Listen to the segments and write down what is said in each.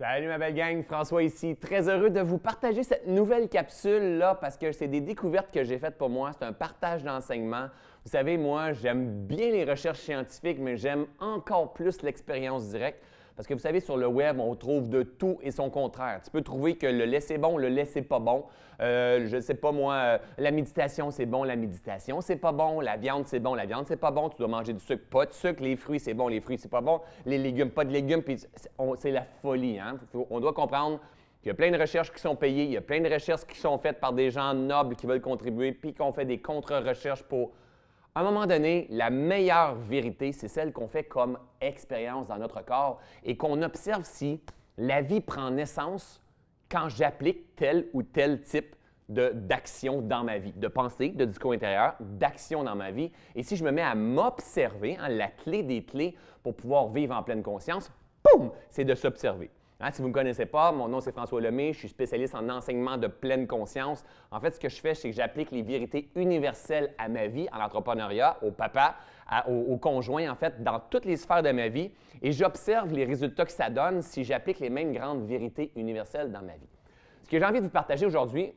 Salut ma belle gang, François ici. Très heureux de vous partager cette nouvelle capsule-là parce que c'est des découvertes que j'ai faites pour moi. C'est un partage d'enseignement. Vous savez, moi, j'aime bien les recherches scientifiques, mais j'aime encore plus l'expérience directe. Parce que vous savez, sur le web, on trouve de tout et son contraire. Tu peux trouver que le lait c'est bon, le lait c'est pas bon. Euh, je ne sais pas moi, euh, la méditation c'est bon, la méditation c'est pas bon. La viande c'est bon, la viande c'est pas bon. Tu dois manger du sucre, pas de sucre. Les fruits c'est bon, les fruits c'est pas bon. Les légumes, pas de légumes. c'est la folie. Hein? On doit comprendre qu'il y a plein de recherches qui sont payées, il y a plein de recherches qui sont faites par des gens nobles qui veulent contribuer, puis qu'on fait des contre-recherches pour à un moment donné, la meilleure vérité, c'est celle qu'on fait comme expérience dans notre corps et qu'on observe si la vie prend naissance quand j'applique tel ou tel type d'action dans ma vie, de pensée, de discours intérieur, d'action dans ma vie. Et si je me mets à m'observer, hein, la clé des clés pour pouvoir vivre en pleine conscience, boum, c'est de s'observer. Hein, si vous ne me connaissez pas, mon nom c'est François Lemay, je suis spécialiste en enseignement de pleine conscience. En fait, ce que je fais, c'est que j'applique les vérités universelles à ma vie, à l'entrepreneuriat, au papa, au, conjoint, en fait, dans toutes les sphères de ma vie, et j'observe les résultats que ça donne si j'applique les mêmes grandes vérités universelles dans ma vie. Ce que j'ai envie de vous partager aujourd'hui,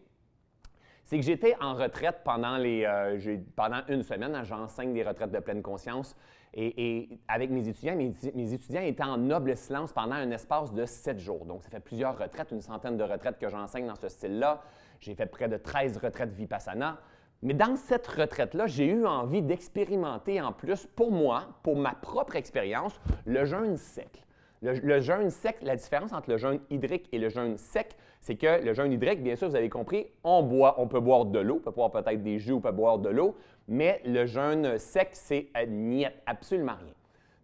c'est que j'étais en retraite pendant, les, euh, pendant une semaine. Hein, j'enseigne des retraites de pleine conscience. Et, avec mes étudiants, mes, étudiants étaient en noble silence pendant un espace de sept jours. Donc, ça fait plusieurs retraites, une centaine de retraites que j'enseigne dans ce style-là. J'ai fait près de 13 retraites Vipassana. Mais dans cette retraite-là, j'ai eu envie d'expérimenter en plus, pour moi, pour ma propre expérience, le jeûne sec. Le, jeûne sec, la différence entre le jeûne hydrique et le jeûne sec, c'est que le jeûne hydrique, bien sûr, vous avez compris, on peut boire de l'eau, on peut boire peut-être des jus, on peut boire de l'eau, mais le jeûne sec, c'est euh, absolument rien.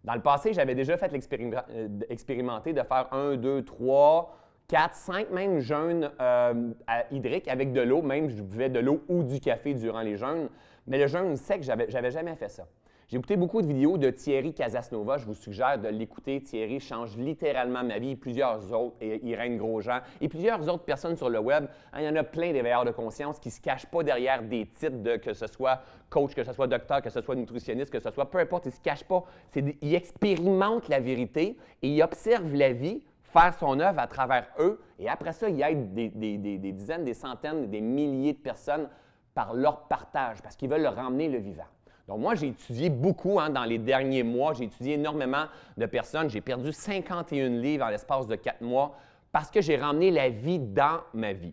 Dans le passé, j'avais déjà fait l'expérimenter de faire un, deux, trois, quatre, cinq même jeûnes euh, hydriques avec de l'eau, même je buvais de l'eau ou du café durant les jeûnes, mais le jeûne sec, je n'avais jamais fait ça. J'ai écouté beaucoup de vidéos de Thierry Casasnova. Je vous suggère de l'écouter. Thierry change littéralement ma vie, plusieurs autres, Irène Grosjean, et plusieurs autres personnes sur le web. Hein, il y en a plein d'éveilleurs de conscience qui ne se cachent pas derrière des titres de que ce soit coach, que ce soit docteur, que ce soit nutritionniste, que ce soit peu importe, ils ne se cachent pas. Ils expérimentent la vérité et ils observent la vie faire son œuvre à travers eux. Et après ça, ils aident des, des dizaines, des centaines, des milliers de personnes par leur partage parce qu'ils veulent leur ramener le vivant. Donc, moi, j'ai étudié beaucoup hein, dans les derniers mois. J'ai étudié énormément de personnes. J'ai perdu 51 livres en l'espace de quatre mois parce que j'ai ramené la vie dans ma vie.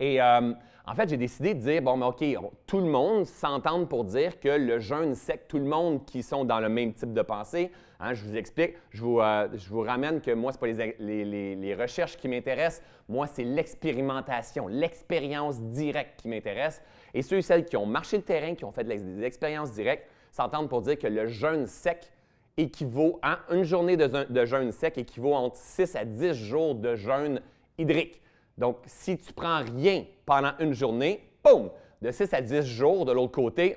Et euh, en fait, j'ai décidé de dire, bon, OK, tout le monde s'entend pour dire que le jeûne sec, tout le monde qui sont dans le même type de pensée, hein, je vous explique, je vous, euh, je vous, ramène que moi, ce pas les, recherches qui m'intéressent, moi, c'est l'expérimentation, l'expérience directe qui m'intéresse. Et ceux et celles qui ont marché le terrain, qui ont fait des expériences directes, s'entendent pour dire que le jeûne sec équivaut à une journée de, de jeûne sec équivaut entre 6 à 10 jours de jeûne hydrique. Donc, si tu prends rien pendant une journée, boum, de 6 à 10 jours de l'autre côté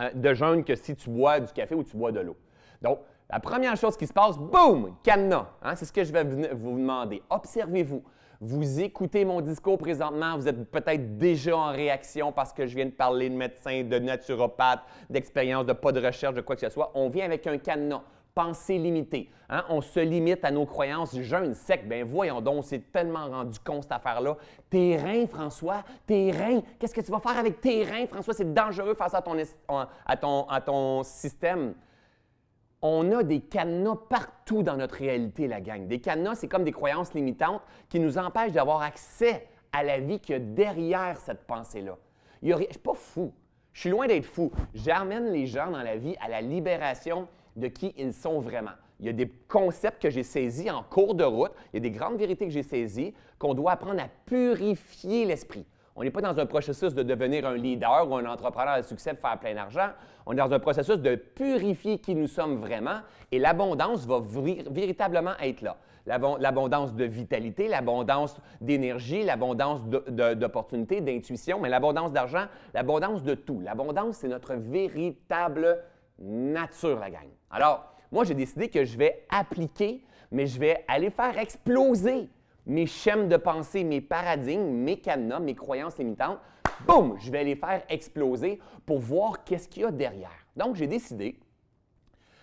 euh, de jeûne que si tu bois du café ou tu bois de l'eau. Donc, la première chose qui se passe, boum, cadenas. Hein, c'est ce que je vais vous demander. Observez-vous. Vous écoutez mon discours présentement, vous êtes peut-être déjà en réaction parce que je viens de parler de médecin, de naturopathe, d'expérience, de pas de recherche, de quoi que ce soit. On vient avec un cadenas pensée limitée. Hein? On se limite à nos croyances. Jeûne sec, ben voyons donc, c'est tellement rendu con cette affaire-là. Tes reins, François, tes reins, qu'est-ce que tu vas faire avec tes reins, François? C'est dangereux face à ton, à ton, à ton système. On a des cadenas partout dans notre réalité, la gang. Des cadenas, c'est comme des croyances limitantes qui nous empêchent d'avoir accès à la vie qu'il y a derrière cette pensée-là. Je ne suis pas fou. Je suis loin d'être fou. J'amène les gens dans la vie à la libération de qui ils sont vraiment. Il y a des concepts que j'ai saisis en cours de route, il y a des grandes vérités que j'ai saisies, qu'on doit apprendre à purifier l'esprit. On n'est pas dans un processus de devenir un leader ou un entrepreneur de succès faire plein d'argent. On est dans un processus de purifier qui nous sommes vraiment et l'abondance va véritablement être là. L'abondance de vitalité, l'abondance d'énergie, l'abondance d'opportunités, d'intuition, mais l'abondance d'argent, l'abondance de tout. L'abondance, c'est notre véritable nature, la gang. Alors, moi, j'ai décidé que je vais appliquer, mais je vais aller faire exploser mes schèmes de pensée, mes paradigmes, mes cadenas, mes croyances limitantes. Boum! Je vais les faire exploser pour voir qu'est-ce qu'il y a derrière. Donc, j'ai décidé,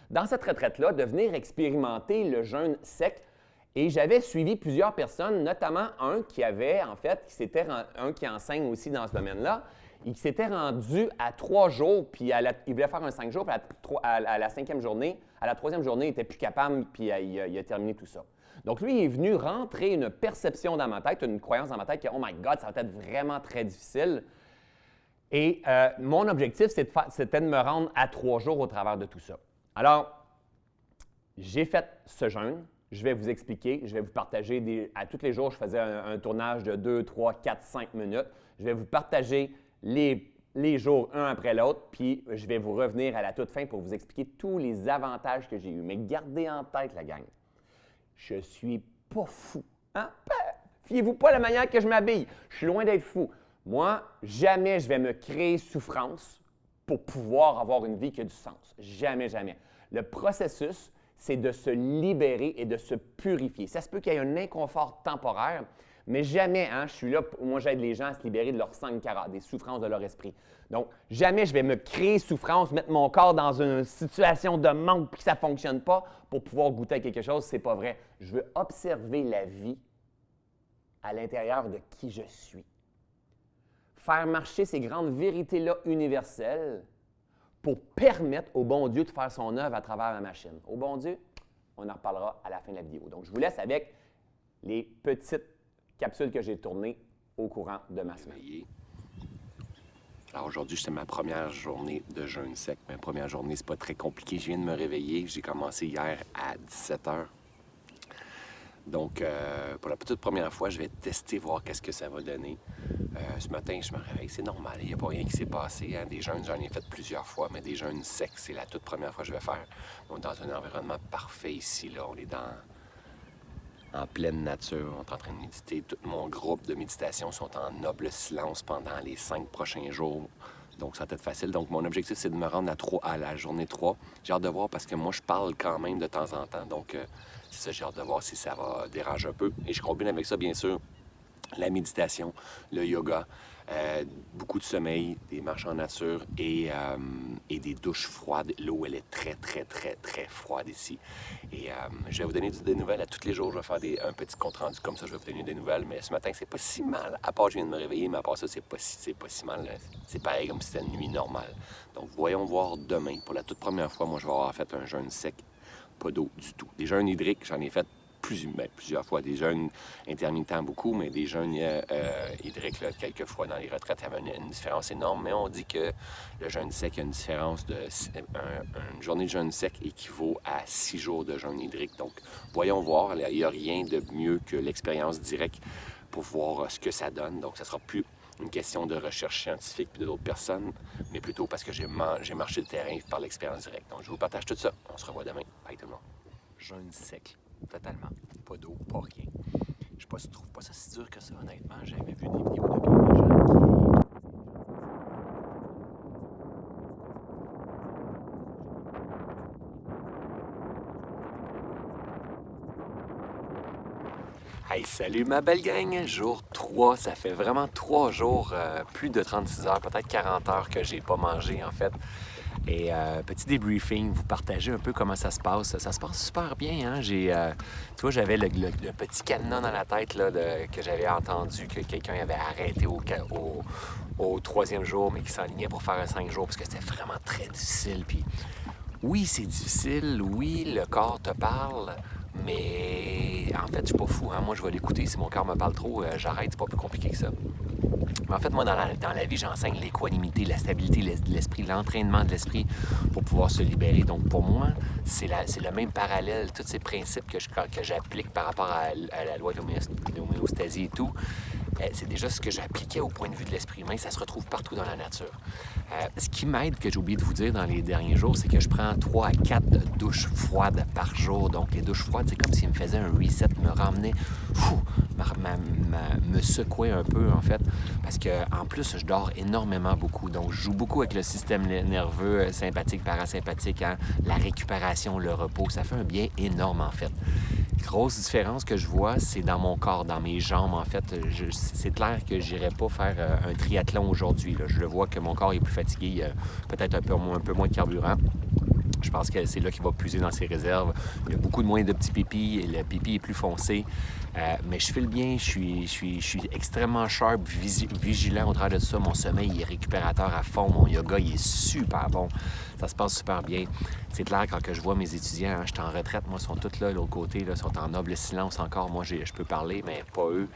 dans cette retraite-là, de venir expérimenter le jeûne sec Et j'avais suivi plusieurs personnes, notamment un qui avait, en fait, qui s'était un qui enseigne aussi dans ce domaine-là, il s'était rendu à trois jours, puis il voulait faire un cinq jours, puis à, la cinquième journée, à la troisième journée, il n'était plus capable, puis il a, terminé tout ça. Donc, lui, il est venu rentrer une perception dans ma tête, une croyance dans ma tête que, oh my God, ça va être vraiment très difficile. Et euh, mon objectif, c'était de, me rendre à trois jours au travers de tout ça. Alors, j'ai fait ce jeûne. Je vais vous expliquer. Je vais vous partager à tous les jours, je faisais un, tournage de 2, 3, 4, 5 minutes. Je vais vous partager les, jours un après l'autre, puis je vais vous revenir à la toute fin pour vous expliquer tous les avantages que j'ai eus. Mais gardez en tête, la gang, je suis pas fou. Hein? Fiez-vous pas à la manière que je m'habille. Je suis loin d'être fou. Moi, jamais je vais me créer souffrance pour pouvoir avoir une vie qui a du sens. Jamais, jamais. Le processus, c'est de se libérer et de se purifier. Ça se peut qu'il y ait un inconfort temporaire, mais jamais, hein, je suis là, moi j'aide les gens à se libérer de leurs sankhara, des souffrances de leur esprit. Donc, jamais je vais me créer souffrance, mettre mon corps dans une situation de manque puis que ça ne fonctionne pas pour pouvoir goûter à quelque chose. C'est pas vrai. Je veux observer la vie à l'intérieur de qui je suis. Faire marcher ces grandes vérités-là universelles pour permettre au bon Dieu de faire son œuvre à travers la machine. Au bon Dieu, on en reparlera à la fin de la vidéo. Donc, je vous laisse avec les petites capsules que j'ai tournées au courant de ma semaine. Alors aujourd'hui, c'est ma première journée de jeûne sec. Ma première journée, c'est pas très compliqué. Je viens de me réveiller. J'ai commencé hier à 17 h. Donc, euh, pour la toute première fois, je vais tester, voir qu'est-ce que ça va donner. Euh, ce matin, je me réveille, c'est normal, il n'y a pas rien qui s'est passé. Hein. Des jeûnes, j'en ai fait plusieurs fois, mais des jeûnes secs, c'est la toute première fois que je vais faire. On est dans un environnement parfait ici, là. On est dans, en pleine nature. On est en train de méditer. Tout mon groupe de méditation sont en noble silence pendant les cinq prochains jours. Donc, ça va être facile. Donc, mon objectif, c'est de me rendre à, 3, à la journée 3. J'ai hâte de voir parce que moi, je parle quand même de temps en temps. Donc, euh, c'est ça, j'ai hâte de voir si ça va déranger un peu. Et je combine avec ça, bien sûr, la méditation, le yoga, euh, beaucoup de sommeil, des marches en nature et, euh, et des douches froides. L'eau, elle est très, très, très, très froide ici. Et euh, je vais vous donner des nouvelles à tous les jours. Je vais faire un petit compte rendu comme ça, je vais vous donner des nouvelles. Mais ce matin, c'est pas si mal. À part, je viens de me réveiller, mais à part ça, c'est pas, si, pas si mal. C'est pareil comme si c'était une nuit normale. Donc, voyons voir demain. Pour la toute première fois, moi, je vais avoir fait un jeûne sec. Pas d'eau du tout. Des jeûnes hydriques, j'en ai fait ben, plusieurs fois. Des jeunes intermittents beaucoup, mais des jeunes euh, euh hydriques, là, quelques fois dans les retraites, y avait une, différence énorme. Mais on dit que le jeûne sec, a une différence de... une journée de jeûne sec équivaut à six jours de jeûne hydrique. Donc, voyons voir. Il n'y a rien de mieux que l'expérience directe pour voir euh, ce que ça donne. Donc, ça sera plus une question de recherche scientifique puis d'autres personnes, mais plutôt parce que j'ai marché le terrain par l'expérience directe. Donc, je vous partage tout ça. On se revoit demain. Bye tout le monde. Jeûne sec totalement. Pas d'eau, pas rien. Je sais pas pas ça si dur que ça, honnêtement. J'avais vu des vidéos de bien des gens qui... Hey, salut ma belle gang! Jour 3, ça fait vraiment 3 jours, euh, plus de 36 heures, peut-être 40 heures que j'ai pas mangé en fait. Et euh, petit débriefing, vous partagez un peu comment ça se passe. Ça se passe super bien. Hein? J'ai, euh, tu vois, j'avais le, petit cadenas dans la tête là, que j'avais entendu que quelqu'un avait arrêté au, au, troisième jour, mais qui s'enlignait pour faire un cinq jours parce que c'était vraiment très difficile. Puis oui, c'est difficile. Oui, le corps te parle. Mais en fait, je suis pas fou. Hein? Moi, je vais l'écouter. Si mon corps me parle trop, euh, j'arrête. C'est pas plus compliqué que ça. Mais en fait, moi, dans la, vie, j'enseigne l'équanimité, la stabilité de l'esprit, l'entraînement de l'esprit pour pouvoir se libérer. Donc, pour moi, c'est le même parallèle. Tous ces principes que j'applique par rapport à, la loi de l'homéostasie et tout, c'est déjà ce que j'appliquais au point de vue de l'esprit humain. Ça se retrouve partout dans la nature. Euh, ce qui m'aide, que j'ai oublié de vous dire dans les derniers jours, c'est que je prends 3 à 4 douches froides par jour. Donc, les douches froides, c'est comme s'ils me faisaient un reset, me ramenaient, me secouer un peu, en fait. Parce que en plus, je dors énormément beaucoup. Donc, je joue beaucoup avec le système nerveux euh, sympathique, parasympathique, hein. la récupération, le repos. Ça fait un bien énorme, en fait. Grosse différence que je vois, c'est dans mon corps, dans mes jambes, en fait. C'est clair que j'irai pas faire euh, un triathlon aujourd'hui. Je le vois que mon corps est plus fatigué, peut-être un peu, un peu moins de carburant. Je pense que c'est là qu'il va puiser dans ses réserves. Il y a beaucoup de moins de petits pipis le pipi est plus foncé. Euh, mais je file bien, je suis, je suis, je suis extrêmement sharp, vigilant au travers de ça. Mon sommeil est récupérateur à fond. Mon yoga, est super bon. Ça se passe super bien. C'est clair, quand que je vois mes étudiants, hein, je suis en retraite, moi, ils sont tous là, de l'autre côté, là, sont en noble silence encore. Moi, je peux parler, mais pas eux.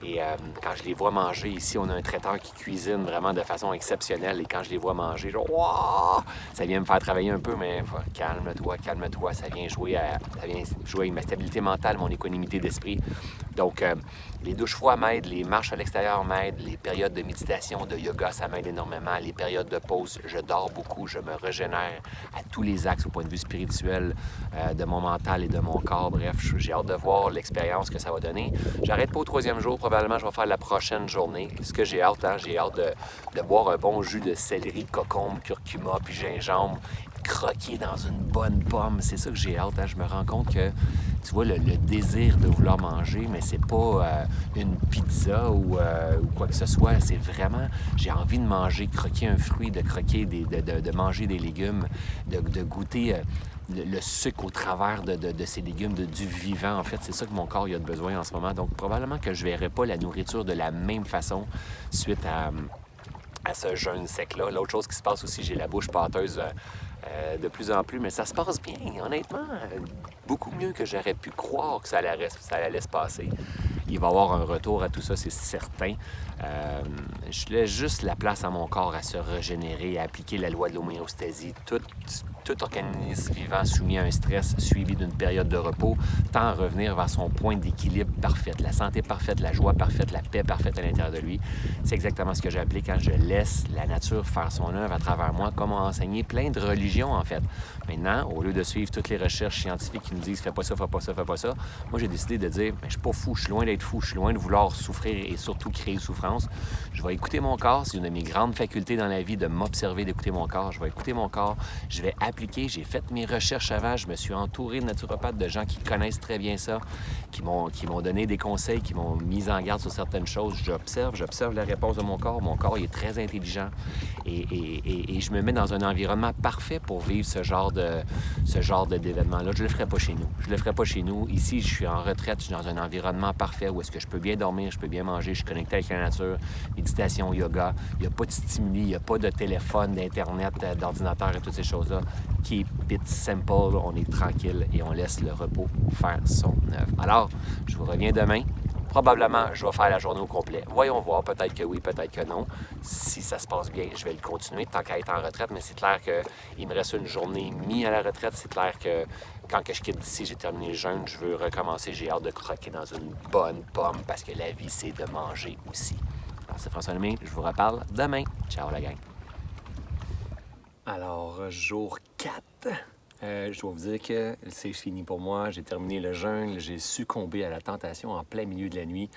Et euh, quand je les vois manger, ici, on a un traiteur qui cuisine vraiment de façon exceptionnelle. Et quand je les vois manger, genre, wow! ça vient me faire travailler un peu, mais calme-toi, calme-toi. Ça vient jouer à, jouer avec ma stabilité mentale, mon équanimité d'esprit. Donc, euh, les douches froides m'aident, les marches à l'extérieur m'aident, les périodes de méditation, de yoga, ça m'aide énormément. Les périodes de pause, je dors beaucoup, je me régénère à tous les axes au point de vue spirituel, euh, de mon mental et de mon corps. Bref, j'ai hâte de voir l'expérience que ça va donner. J'arrête pas au troisième jour, probablement je vais faire la prochaine journée. Ce que j'ai hâte, hein, j'ai hâte de, boire un bon jus de céleri, cocombe, curcuma puis gingembre croquer dans une bonne pomme. C'est ça que j'ai hâte. Hein. Je me rends compte que, tu vois, le, désir de vouloir manger, mais c'est pas euh, une pizza euh, ou, quoi que ce soit. C'est vraiment, j'ai envie de manger, croquer un fruit, de croquer, des, de, manger des légumes, de, goûter. Euh, le, sucre au travers de, ces légumes, de, du vivant. En fait, c'est ça que mon corps a besoin en ce moment. Donc, probablement que je verrai pas la nourriture de la même façon suite à, à ce jeûne sec-là. L'autre chose qui se passe aussi, j'ai la bouche pâteuse euh, de plus en plus, mais ça se passe bien, honnêtement. Beaucoup mieux que j'aurais pu croire que ça allait, ça allait se passer. Il va y avoir un retour à tout ça, c'est certain. Euh, je laisse juste la place à mon corps à se régénérer, à appliquer la loi de l'homéostasie. Tout, organisme vivant soumis à un stress suivi d'une période de repos tend à revenir vers son point d'équilibre parfait, la santé parfaite, la joie parfaite, la paix parfaite à l'intérieur de lui. C'est exactement ce que appelé quand je laisse la nature faire son œuvre à travers moi, comme a enseigné plein de religions en fait. Maintenant, au lieu de suivre toutes les recherches scientifiques qui nous disent fais pas ça, fais pas ça, fais pas ça, moi j'ai décidé de dire je suis pas fou, je suis loin d'être fou, je suis loin de vouloir souffrir et surtout créer souffrance. Je vais écouter mon corps, c'est une de mes grandes facultés dans la vie de m'observer, d'écouter mon corps. Je vais écouter mon corps, je vais appliquer, j'ai fait mes recherches avant, je me suis entouré de naturopathes, de gens qui connaissent très bien ça, qui m'ont donné des conseils, qui m'ont mis en garde sur certaines choses. J'observe, j'observe la réponse de mon corps. Mon corps est très intelligent et, et, et, je me mets dans un environnement parfait pour vivre ce genre de ce genre d'événement-là. Je le ferai pas chez nous. Je le ferai pas chez nous. Ici, je suis en retraite, je suis dans un environnement parfait où est-ce que je peux bien dormir, je peux bien manger, je suis connecté avec la nature, méditation, yoga. Il n'y a pas de stimuli, il n'y a pas de téléphone, d'Internet, euh, d'ordinateur et toutes ces choses-là. Keep it simple, on est tranquille et on laisse le repos faire son œuvre. Alors, je vous reviens demain. Probablement, je vais faire la journée au complet. Voyons voir, peut-être que oui, peut-être que non. Si ça se passe bien, je vais le continuer tant qu'à être en retraite, mais c'est clair qu'il me reste une journée mis à la retraite. C'est clair que quand que je quitte d'ici, j'ai terminé le jeûne, je veux recommencer. J'ai hâte de croquer dans une bonne pomme parce que la vie, c'est de manger aussi. Alors, c'est François Lemay, je vous reparle demain. Ciao la gang. Alors, jour 4. Euh, je dois vous dire que c'est fini pour moi. J'ai terminé le jeûne. J'ai succombé à la tentation en plein milieu de la nuit.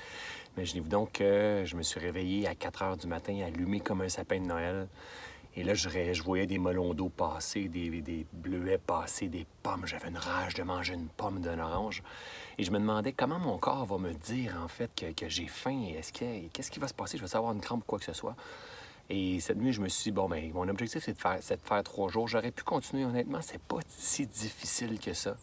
Imaginez-vous donc que je me suis réveillé à 4 heures du matin, allumé comme un sapin de Noël. Et là, je, je voyais des melons d'eau passer, des, bleuets passer, des pommes. J'avais une rage de manger une pomme d'un orange. Et je me demandais comment mon corps va me dire, en fait, que, j'ai faim. Est-ce que, qu'est-ce qui va se passer? Je vais savoir une crampe ou quoi que ce soit. Et cette nuit, je me suis dit, bon, ben, mon objectif, c'est de, faire, de faire trois jours. J'aurais pu continuer, honnêtement, c'est pas si difficile que ça.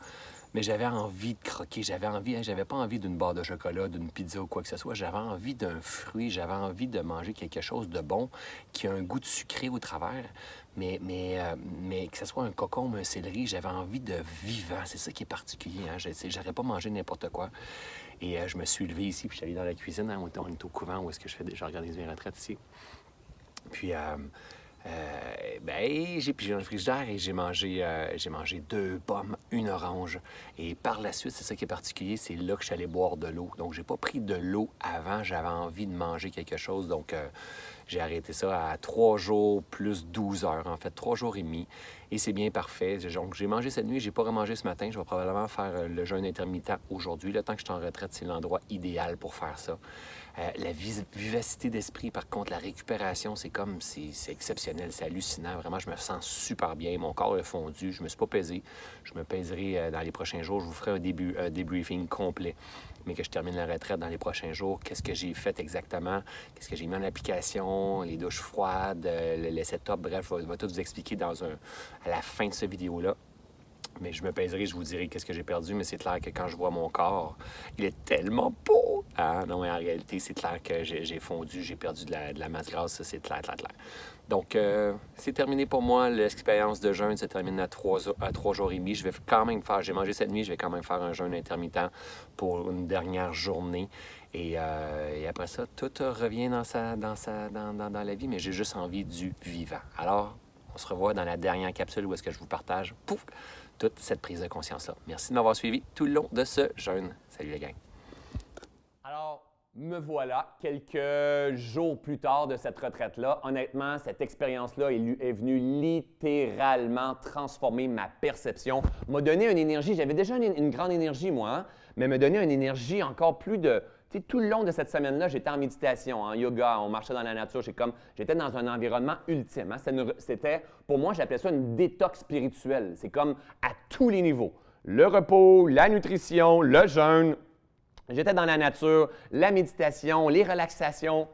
Mais j'avais envie de croquer, j'avais envie, hein, j'avais pas envie d'une barre de chocolat, d'une pizza ou quoi que ce soit. J'avais envie d'un fruit, j'avais envie de manger quelque chose de bon, qui a un goût de sucré au travers, mais, mais, euh, mais que ce soit un cocon, un céleri, j'avais envie de vivant. C'est ça qui est particulier. Hein? J'aurais pas mangé n'importe quoi. Et euh, je me suis levé ici, puis je suis allé dans la cuisine. Hein, on est au couvent où est-ce que je fais déjà organiser mes retraites ici. Puis, euh, euh, ben, j'ai pigé dans le frigidaire et j'ai mangé, euh, mangé deux pommes, une orange. Et par la suite, c'est ça qui est particulier, c'est là que je suis allé boire de l'eau. Donc, j'ai pas pris de l'eau avant, j'avais envie de manger quelque chose. Donc, j'ai arrêté ça à trois jours plus 12 heures, en fait, trois jours et demi. Et c'est bien parfait. Donc, j'ai mangé cette nuit, j'ai pas remangé ce matin. Je vais probablement faire le jeûne intermittent aujourd'hui. Le temps que je suis en retraite, c'est l'endroit idéal pour faire ça. La vivacité d'esprit, par contre, la récupération, c'est comme, c'est exceptionnel c'est hallucinant. Vraiment, je me sens super bien. Mon corps est fondu. Je me suis pas pesé. Je me pèserai euh, dans les prochains jours. Je vous ferai un, début, un débriefing complet, mais que je termine la retraite dans les prochains jours. Qu'est-ce que j'ai fait exactement? Qu'est-ce que j'ai mis en application? Les douches froides, euh, le, setup. Bref, je vais, tout vous expliquer à la fin de cette vidéo-là. Mais je me pèserai, je vous dirai qu'est-ce que j'ai perdu, mais c'est clair que quand je vois mon corps, il est tellement beau. Ah non, mais en réalité, c'est clair que j'ai fondu, j'ai perdu de la, masse grasse, c'est clair, clair, clair. Donc, euh, c'est terminé pour moi. L'expérience de jeûne se termine à trois, à trois jours et demi. Je vais quand même faire, j'ai mangé cette nuit, je vais quand même faire un jeûne intermittent pour une dernière journée. Et, euh, après ça, tout revient dans, sa, dans, sa, dans, dans, la vie, mais j'ai juste envie du vivant. Alors, on se revoit dans la dernière capsule où est-ce que je vous partage toute cette prise de conscience-là. Merci de m'avoir suivi tout le long de ce jeûne. Salut les gang. Alors, me voilà quelques jours plus tard de cette retraite-là. Honnêtement, cette expérience-là est, venue littéralement transformer ma perception, m'a donné une énergie. J'avais déjà une, grande énergie, moi, hein, mais m'a donné une énergie encore plus de, tout le long de cette semaine-là, j'étais en méditation, en yoga, on marchait dans la nature. J'étais dans un environnement ultime. Hein. C'était, pour moi, j'appelais ça une détox spirituelle. C'est comme à tous les niveaux. Le repos, la nutrition, le jeûne. J'étais dans la nature, la méditation, les relaxations.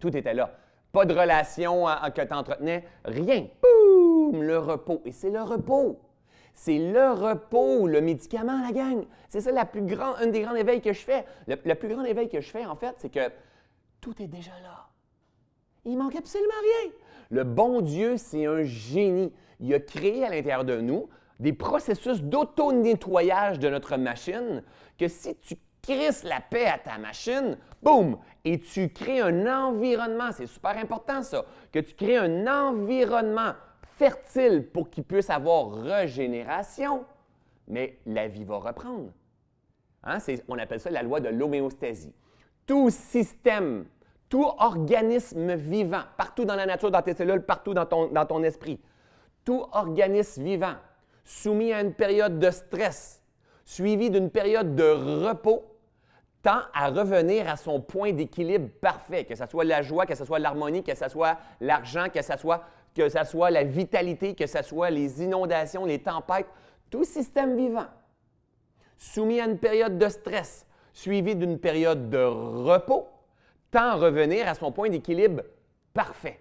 Tout était là. Pas de relation que tu entretenais, rien. Boum! Le repos. Et c'est le repos. C'est le repos, le médicament, la gang. C'est ça la plus grande, un des grands éveils que je fais. Le, plus grand éveil que je fais, en fait, c'est que tout est déjà là. Il manque absolument rien. Le bon Dieu, c'est un génie. Il a créé à l'intérieur de nous des processus d'auto-nettoyage de notre machine que si tu crisses la paix à ta machine, boum, et tu crées un environnement, c'est super important ça, que tu crées un environnement fertile pour qu'il puisse avoir régénération, mais la vie va reprendre. Hein? On appelle ça la loi de l'homéostasie. Tout système, tout organisme vivant, partout dans la nature, dans tes cellules, partout dans ton, dans ton esprit, tout organisme vivant soumis à une période de stress, suivi d'une période de repos, tend à revenir à son point d'équilibre parfait, que ce soit la joie, que ce soit l'harmonie, que ce soit l'argent, que ce soit la vitalité, que ce soit les inondations, les tempêtes, tout système vivant, soumis à une période de stress, suivi d'une période de repos, tend à revenir à son point d'équilibre parfait.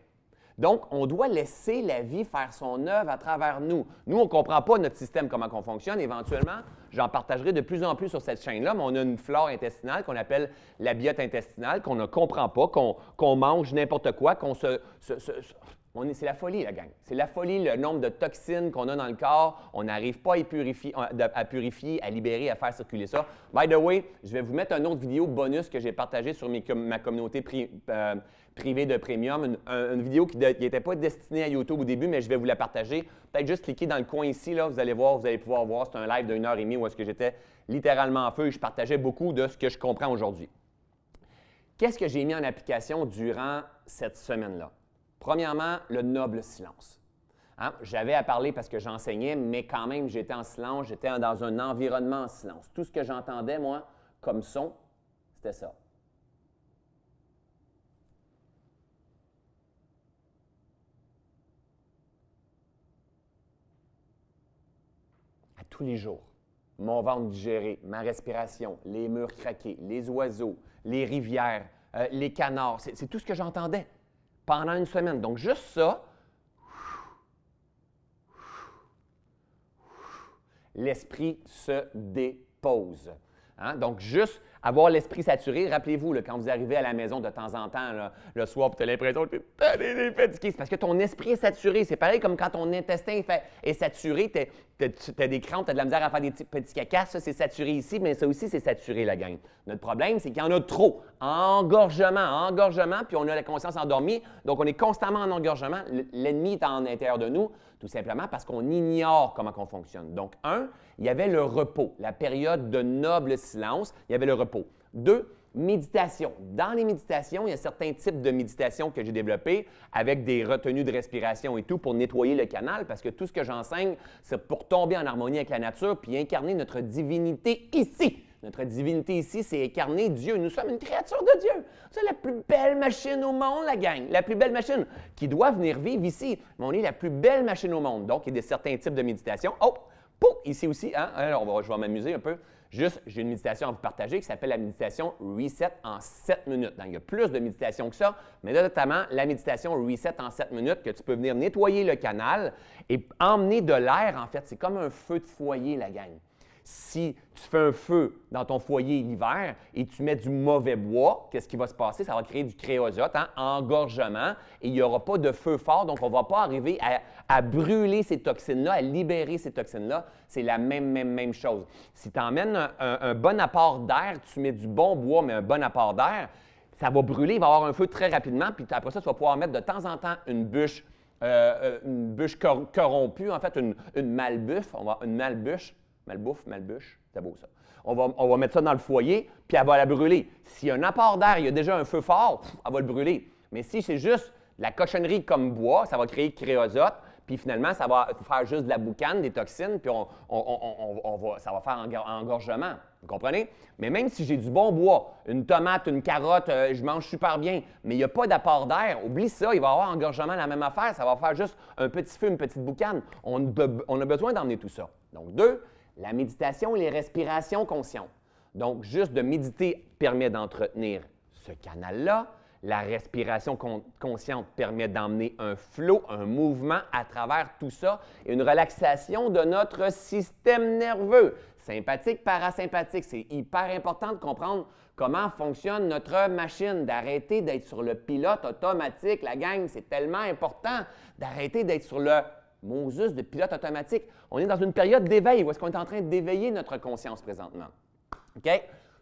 Donc, on doit laisser la vie faire son œuvre à travers nous. Nous, on ne comprend pas notre système, comment on fonctionne. Éventuellement, j'en partagerai de plus en plus sur cette chaîne-là, mais on a une flore intestinale qu'on appelle la biote intestinale, qu'on ne comprend pas, qu'on mange n'importe quoi, qu'on se, c'est la folie, la gang. C'est la folie, le nombre de toxines qu'on a dans le corps. On n'arrive pas à purifier, à purifier, à libérer, à faire circuler ça. By the way, je vais vous mettre une autre vidéo bonus que j'ai partagée sur ma communauté euh, privée de Premium. Une, vidéo qui n'était pas destinée à YouTube au début, mais je vais vous la partager. Peut-être juste cliquer dans le coin ici, là, vous allez voir, vous allez pouvoir voir. C'est un live d'une heure et demie où est-ce que j'étais littéralement en feu et je partageais beaucoup de ce que je comprends aujourd'hui. Qu'est-ce que j'ai mis en application durant cette semaine-là? Premièrement, le noble silence. Hein, j'avais à parler parce que j'enseignais, mais quand même, j'étais en silence, j'étais dans un environnement en silence. Tout ce que j'entendais, moi, comme son, c'était ça. À tous les jours, mon ventre digéré, ma respiration, les murs craqués, les oiseaux, les rivières, euh, les canards, c'est tout ce que j'entendais pendant une semaine. Donc, juste ça, l'esprit se dépose. Hein? Donc, juste avoir l'esprit saturé, rappelez-vous, quand vous arrivez à la maison de temps en temps, le soir, tu as l'impression que tu es fatigué, c'est parce que ton esprit est saturé. C'est pareil comme quand ton intestin est, saturé, tu as, des crampes, tu as de la misère à faire des petits, cacas, ça c'est saturé ici, mais ça aussi c'est saturé la gang. Notre problème, c'est qu'il y en a trop. Engorgement, engorgement, puis on a la conscience endormie, donc on est constamment en engorgement. L'ennemi est en l'intérieur de nous, tout simplement parce qu'on ignore comment on fonctionne. Donc, un, il y avait le repos, la période de noble silence, il y avait le repos. Deux, méditation. Dans les méditations, il y a certains types de méditation que j'ai développés avec des retenues de respiration et tout pour nettoyer le canal parce que tout ce que j'enseigne, c'est pour tomber en harmonie avec la nature puis incarner notre divinité ici, Notre divinité ici, c'est incarner Dieu. Nous sommes une créature de Dieu. C'est la plus belle machine au monde, la gang. La plus belle machine qui doit venir vivre ici. Mais on est la plus belle machine au monde. Donc, il y a certains types de méditation. Oh, pouf, ici aussi, hein? Alors, je vais m'amuser un peu. Juste, j'ai une méditation à vous partager qui s'appelle la méditation Reset en 7 minutes. Donc, il y a plus de méditation que ça, mais notamment la méditation Reset en 7 minutes que tu peux venir nettoyer le canal et emmener de l'air, en fait. C'est comme un feu de foyer, la gang si tu fais un feu dans ton foyer l'hiver et tu mets du mauvais bois, qu'est-ce qui va se passer? Ça va créer du créosote, hein, engorgement, et il n'y aura pas de feu fort, donc on ne va pas arriver à, brûler ces toxines-là, à libérer ces toxines-là. C'est la même, même, même chose. Si tu emmènes un, bon apport d'air, tu mets du bon bois, mais un bon apport d'air, ça va brûler, il va y avoir un feu très rapidement, puis après ça, tu vas pouvoir mettre de temps en temps une bûche, euh, euh, corrompue, en fait, une, une on va, une malbûche, Malbouffe, malbûche, c'est beau ça. On va, on va, mettre ça dans le foyer, puis elle va la brûler. S'il y a un apport d'air, il y a déjà un feu fort, elle va le brûler. Mais si c'est juste de la cochonnerie comme bois, ça va créer créosote, puis finalement, ça va faire juste de la boucane, des toxines, puis on, on, va, ça va faire un engorgement. Vous comprenez? Mais même si j'ai du bon bois, une tomate, une carotte, euh, je mange super bien, mais il n'y a pas d'apport d'air, oublie ça, il va y avoir engorgement, la même affaire, ça va faire juste un petit feu, une petite boucane. On, on a besoin d'emmener tout ça. Donc, deux, la méditation et les respirations conscientes. Donc, juste de méditer permet d'entretenir ce canal-là. La respiration consciente permet d'emmener un flot, un mouvement à travers tout ça et une relaxation de notre système nerveux. Sympathique, parasympathique, c'est hyper important de comprendre comment fonctionne notre machine, d'arrêter d'être sur le pilote automatique. La gang, c'est tellement important d'arrêter d'être sur le Moses de pilote automatique. On est dans une période d'éveil où est-ce qu'on est en train d'éveiller notre conscience présentement. OK?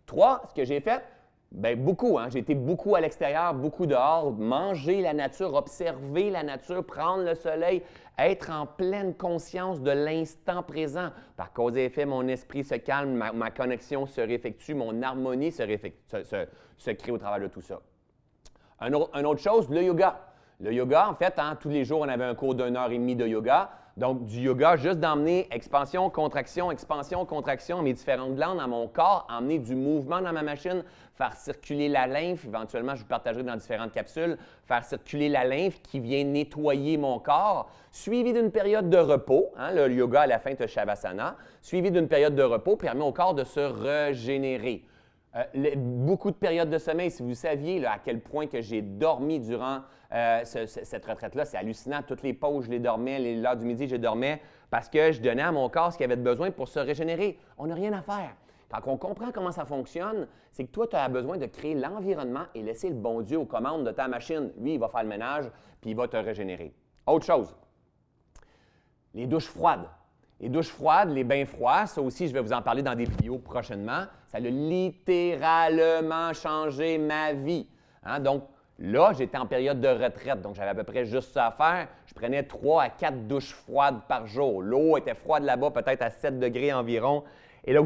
Trois, ce que j'ai fait, bien beaucoup. Hein? J'ai été beaucoup à l'extérieur, beaucoup dehors, manger la nature, observer la nature, prendre le soleil, être en pleine conscience de l'instant présent. Par cause et effet, mon esprit se calme, ma, connexion se réeffectue, mon harmonie se, se, crée au travers de tout ça. Un, une autre chose, le yoga. Le yoga, en fait, hein, tous les jours, on avait un cours d'une heure et demie de yoga. Donc, du yoga, juste d'emmener expansion, contraction, expansion, contraction, mes différentes glandes dans mon corps, emmener du mouvement dans ma machine, faire circuler la lymphe. Éventuellement, je vous partagerai dans différentes capsules, faire circuler la lymphe qui vient nettoyer mon corps, suivi d'une période de repos. Hein, le yoga à la fin de Shavasana, suivi d'une période de repos, permet au corps de se régénérer. Euh, beaucoup de périodes de sommeil, si vous saviez à quel point que j'ai dormi durant euh, cette retraite-là, c'est hallucinant. Toutes les pauses, je les dormais, l'heure du midi, je dormais parce que je donnais à mon corps ce qu'il avait besoin pour se régénérer. On n'a rien à faire. Quand on comprend comment ça fonctionne, c'est que toi, tu as besoin de créer l'environnement et laisser le bon Dieu aux commandes de ta machine. Lui, il va faire le ménage, puis il va te régénérer. Autre chose, les douches froides. Les douches froides, les bains froids, ça aussi, je vais vous en parler dans des vidéos prochainement. Ça a littéralement changé ma vie. Hein. Donc, là, j'étais en période de retraite, donc j'avais à peu près juste ça à faire. Je prenais 3 à 4 douches froides par jour. L'eau était froide là-bas, peut-être à 7 degrés environ. Et là,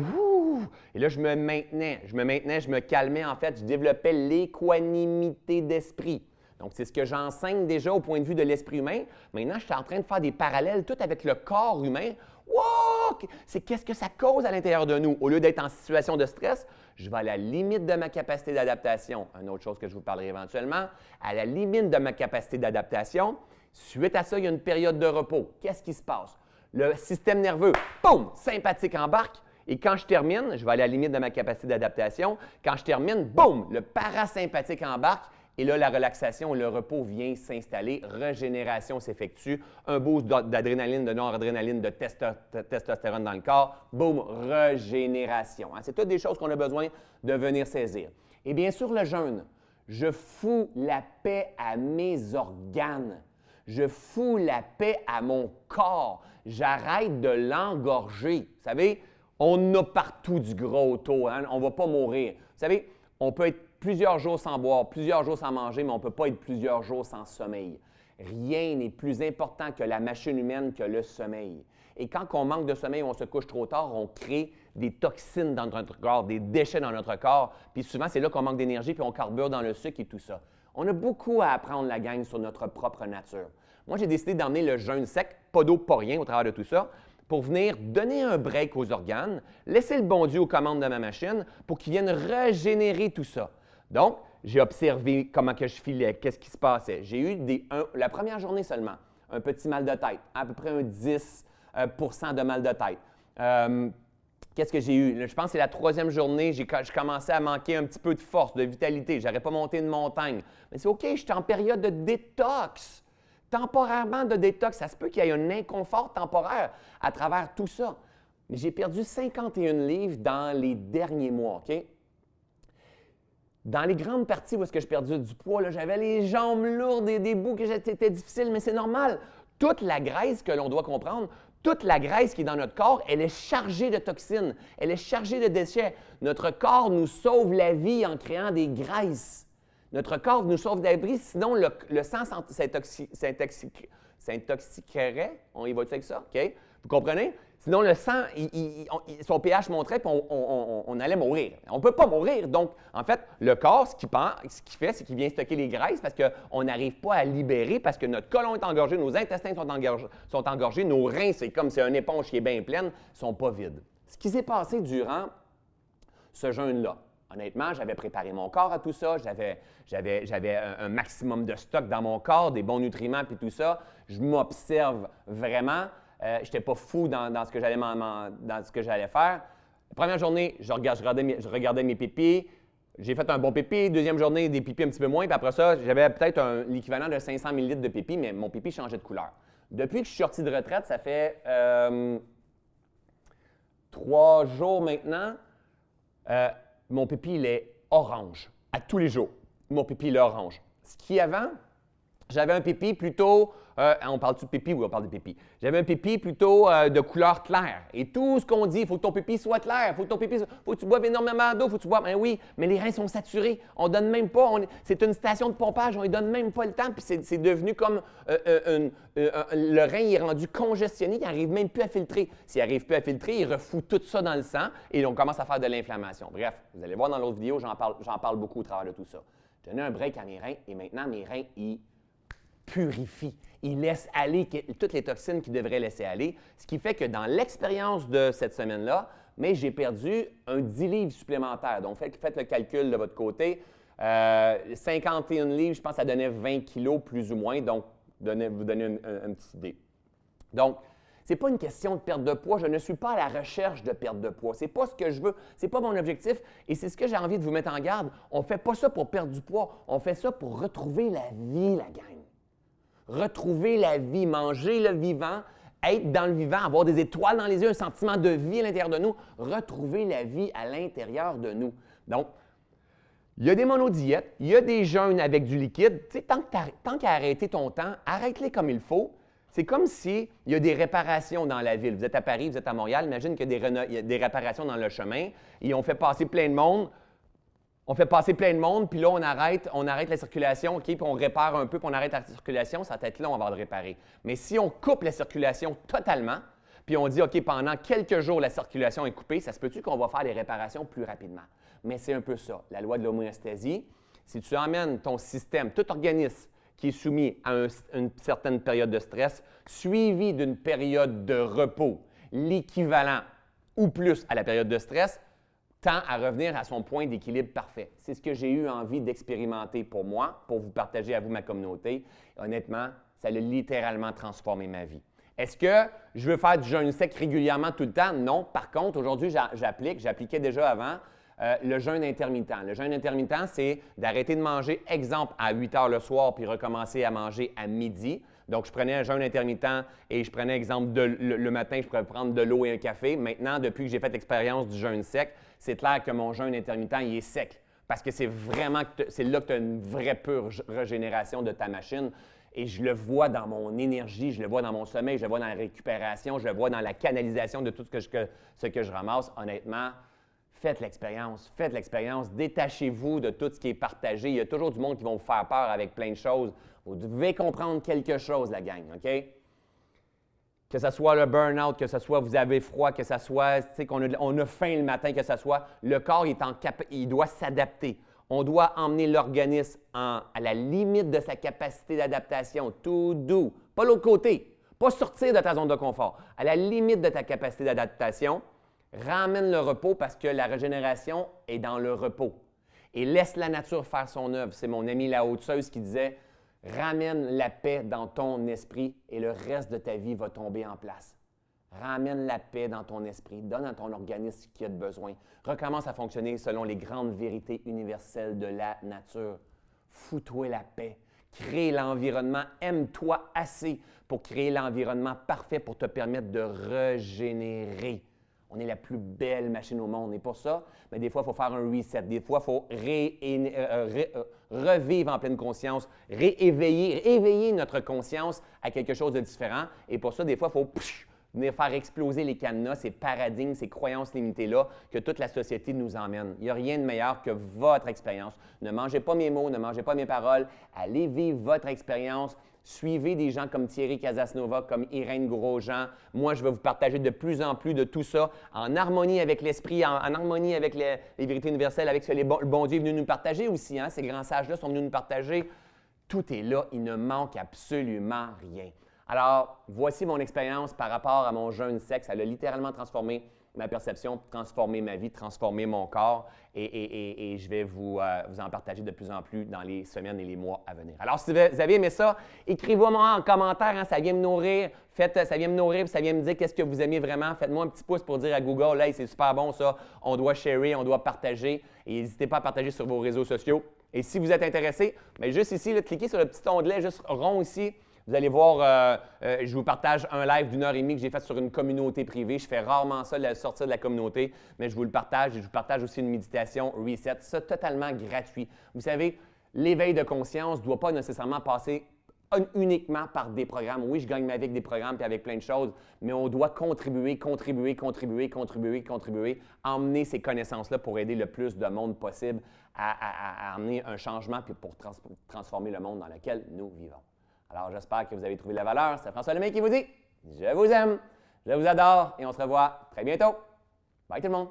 et là, je me maintenais, je me maintenais, je me calmais. En fait, je développais l'équanimité d'esprit. Donc, c'est ce que j'enseigne déjà au point de vue de l'esprit humain. Maintenant, je suis en train de faire des parallèles tout avec le corps humain Wow! C'est qu'est-ce que ça cause à l'intérieur de nous? Au lieu d'être en situation de stress, je vais à la limite de ma capacité d'adaptation. Une autre chose que je vous parlerai éventuellement, à la limite de ma capacité d'adaptation. Suite à ça, il y a une période de repos. Qu'est-ce qui se passe? Le système nerveux, boum, sympathique embarque. Et quand je termine, je vais à la limite de ma capacité d'adaptation. Quand je termine, boum, le parasympathique embarque et là, la relaxation, le repos vient s'installer, régénération s'effectue, un boost d'adrénaline, de noradrénaline, de testostérone dans le corps, boum, régénération. Hein. C'est toutes des choses qu'on a besoin de venir saisir. Et bien sûr, le jeûne. Je fous la paix à mes organes. Je fous la paix à mon corps. J'arrête de l'engorger. Vous savez, on a partout du gros taux. Hein. On ne va pas mourir. Vous savez, on peut être plusieurs jours sans boire, plusieurs jours sans manger, mais on ne peut pas être plusieurs jours sans sommeil. Rien n'est plus important que la machine humaine que le sommeil. Et quand on manque de sommeil, on se couche trop tard, on crée des toxines dans notre corps, des déchets dans notre corps. Puis souvent, c'est là qu'on manque d'énergie, puis on carbure dans le sucre et tout ça. On a beaucoup à apprendre, la gang, sur notre propre nature. Moi, j'ai décidé d'emmener le jeûne sec, pas d'eau, pas rien au travers de tout ça, pour venir donner un break aux organes, laisser le bon Dieu aux commandes de ma machine pour qu'il vienne régénérer tout ça. Donc, j'ai observé comment que je filais, qu'est-ce qui se passait. J'ai eu des, la première journée seulement, un petit mal de tête, à peu près un 10% euh, de mal de tête. Euh, qu'est-ce que j'ai eu? Je pense que c'est la troisième journée, j'ai commencé à manquer un petit peu de force, de vitalité. Je n'aurais pas monté une montagne. Mais c'est OK, je suis en période de détox temporairement de détox. Ça se peut qu'il y ait un inconfort temporaire à travers tout ça. Mais j'ai perdu 51 livres dans les derniers mois, OK? Dans les grandes parties où est-ce que je perdais du poids, j'avais les jambes lourdes et des bouts que c'était difficile, mais c'est normal. Toute la graisse que l'on doit comprendre, toute la graisse qui est dans notre corps, elle est chargée de toxines, elle est chargée de déchets. Notre corps nous sauve la vie en créant des graisses. Notre corps nous sauve d'abri, sinon le, sang s'intoxiquerait. On y va avec ça? OK? Vous comprenez? Sinon, le sang, son pH montrait, puis on, allait mourir. On ne peut pas mourir. Donc, en fait, le corps, ce qu'il fait, c'est qu'il vient stocker les graisses parce qu'on n'arrive pas à libérer, parce que notre colon est engorgé, nos intestins sont engorgés, nos reins, c'est comme c'est une éponge qui est bien pleine, ne sont pas vides. Ce qui s'est passé durant ce jeûne-là, Honnêtement, j'avais préparé mon corps à tout ça, j'avais, un, maximum de stock dans mon corps, des bons nutriments puis tout ça. Je m'observe vraiment. Euh, je n'étais pas fou dans, ce que j'allais dans ce que j'allais faire. Première journée, je, regardais, mes, je. J'ai fait un bon pipi. Deuxième journée, des pipis un petit peu moins. Puis après ça, j'avais peut-être l'équivalent de 500 ml de pipi, mais mon pipi changeait de couleur. Depuis que je suis sorti de retraite, ça fait euh, trois jours maintenant. Euh, mon pipi, il est orange à tous les jours. Mon pipi, il est orange. Ce qui avant, j'avais un pipi plutôt, euh, on parle-tu de pipi? Oui, on parle de pipi. J'avais un pipi plutôt euh, de couleur claire. Et tout ce qu'on dit, il faut que ton pipi soit clair, faut que ton pipi, faut que tu boives énormément d'eau, faut que tu boives. Ben oui, mais les reins sont saturés. On donne même pas, c'est une station de pompage, on ne donne même pas le temps, puis c'est devenu comme euh, le rein est rendu congestionné, il n'arrive même plus à filtrer. S'il n'arrive plus à filtrer, il refout tout ça dans le sang et on commence à faire de l'inflammation. Bref, vous allez voir dans l'autre vidéo, j'en parle, beaucoup au travers de tout ça. J'ai donné un break à mes reins et maintenant mes reins, ils purifie. Il laisse aller toutes les toxines qu'il devrait laisser aller, ce qui fait que dans l'expérience de cette semaine-là, mais j'ai perdu un 10 livres supplémentaires. Donc, faites, le calcul de votre côté. 51 euh, livres, je pense ça donnait 20 kilos plus ou moins. Donc, vous donnez une, petite idée. Donc, ce n'est pas une question de perte de poids. Je ne suis pas à la recherche de perte de poids. Ce n'est pas ce que je veux. Ce n'est pas mon objectif. Et c'est ce que j'ai envie de vous mettre en garde. On ne fait pas ça pour perdre du poids. On fait ça pour retrouver la vie, la gang retrouver la vie, manger le vivant, être dans le vivant, avoir des étoiles dans les yeux, un sentiment de vie à l'intérieur de nous, retrouver la vie à l'intérieur de nous. Donc, il y a des monodiètes, il y a des jeûnes avec du liquide. tant qu'à arrêter ton temps, arrête-les comme il faut. C'est comme s'il y a des réparations dans la ville. Vous êtes à Paris, vous êtes à Montréal, imagine qu'il y a des réparations dans le chemin et on fait passer plein de monde on fait passer plein de monde, puis là, on arrête, on arrête la circulation, OK, puis on répare un peu, puis on arrête la circulation, ça va être long avant de réparer. Mais si on coupe la circulation totalement, puis on dit, OK, pendant quelques jours, la circulation est coupée, ça se peut-tu qu'on va faire les réparations plus rapidement? Mais c'est un peu ça, la loi de l'homéostasie. Si tu emmènes ton système, tout organisme qui est soumis à une certaine période de stress, suivi d'une période de repos, l'équivalent ou plus à la période de stress, tend à revenir à son point d'équilibre parfait. C'est ce que j'ai eu envie d'expérimenter pour moi, pour vous partager à vous ma communauté. honnêtement, ça a littéralement transformé ma vie. Est-ce que je veux faire du jeûne sec régulièrement tout le temps? Non. Par contre, aujourd'hui, j'applique, j'appliquais déjà avant, euh, le jeûne intermittent. Le jeûne intermittent, c'est d'arrêter de manger, exemple, à 8 heures le soir, puis recommencer à manger à midi. Donc, je prenais un jeûne intermittent et je prenais, exemple, le, matin, je pourrais prendre de l'eau et un café. Maintenant, depuis que j'ai fait l'expérience du jeûne sec, c'est clair que mon jeûne intermittent, il est sec. Parce que c'est vraiment, c'est là que tu as une vraie pure régénération de ta machine. Et je le vois dans mon énergie, je le vois dans mon sommeil, je le vois dans la récupération, je le vois dans la canalisation de tout ce que je, ce que je ramasse. Honnêtement, faites l'expérience, faites l'expérience, détachez-vous de tout ce qui est partagé. Il y a toujours du monde qui va vous faire peur avec plein de choses. Vous devez comprendre quelque chose, la gang, OK? Que ce soit le burn-out, que ce soit vous avez froid, que ce soit qu'on a, on a faim le matin, que ce soit, le corps est en il doit s'adapter. On doit emmener l'organisme à la limite de sa capacité d'adaptation, tout doux. Pas l'autre côté. Pas sortir de ta zone de confort. À la limite de ta capacité d'adaptation, ramène le repos parce que la régénération est dans le repos. Et laisse la nature faire son œuvre. C'est mon ami la haute qui disait Ramène la paix dans ton esprit et le reste de ta vie va tomber en place. Ramène la paix dans ton esprit, donne à ton organisme ce qu'il a de besoin. Recommence à fonctionner selon les grandes vérités universelles de la nature. Fous-toi la paix. Crée l'environnement. Aime-toi assez pour créer l'environnement parfait pour te permettre de régénérer. On est la plus belle machine au monde. Et pour ça, mais des fois, il faut faire un reset. Des fois, il faut euh, euh, euh, revivre en pleine conscience, rééveiller, éveiller notre conscience à quelque chose de différent. Et pour ça, des fois, il faut venir faire exploser les cadenas, ces paradigmes, ces croyances limitées-là que toute la société nous emmène. Il n'y a rien de meilleur que votre expérience. Ne mangez pas mes mots, ne mangez pas mes paroles. Allez vivre votre expérience. Suivez des gens comme Thierry Casasnova, comme Irène Grosjean. Moi, je vais vous partager de plus en plus de tout ça en harmonie avec l'esprit, en, harmonie avec les, vérités universelles, avec ce que le bon Dieu est venu nous partager aussi. Hein. Ces grands sages-là sont venus nous partager. Tout est là, il ne manque absolument rien. Alors, voici mon expérience par rapport à mon jeune sexe. Elle a littéralement transformé ma perception, transformé ma vie, transformé mon corps et, je vais vous, euh, vous, en partager de plus en plus dans les semaines et les mois à venir. Alors, si vous avez aimé ça, écrivez-moi en commentaire, hein, ça vient me nourrir. Faites, ça vient me nourrir, ça vient me dire qu'est-ce que vous aimez vraiment. Faites-moi un petit pouce pour dire à Google, hey, c'est super bon ça, on doit sharer, on doit partager. Et n'hésitez pas à partager sur vos réseaux sociaux. Et si vous êtes intéressé, bien, juste ici, cliquez sur le petit onglet juste rond ici vous allez voir, euh, euh, je vous partage un live d'une heure et demie que j'ai fait sur une communauté privée. Je fais rarement ça, la sortie de la communauté, mais je vous le partage et je vous partage aussi une méditation reset. Ça, totalement gratuit. Vous savez, l'éveil de conscience ne doit pas nécessairement passer uniquement par des programmes. Oui, je gagne ma vie avec des programmes et avec plein de choses, mais on doit contribuer, contribuer, contribuer, contribuer, contribuer, emmener ces connaissances-là pour aider le plus de monde possible à, amener un changement puis pour transformer le monde dans lequel nous vivons. Alors, j'espère que vous avez trouvé la valeur. C'est François Lemay qui vous dit Je vous aime, je vous adore et on se revoit très bientôt. Bye tout le monde!